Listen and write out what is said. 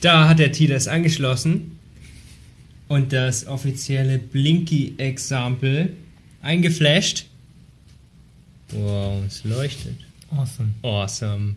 Da hat der TLS angeschlossen und das offizielle Blinky-Example eingeflasht. Wow, es leuchtet. Awesome. Awesome.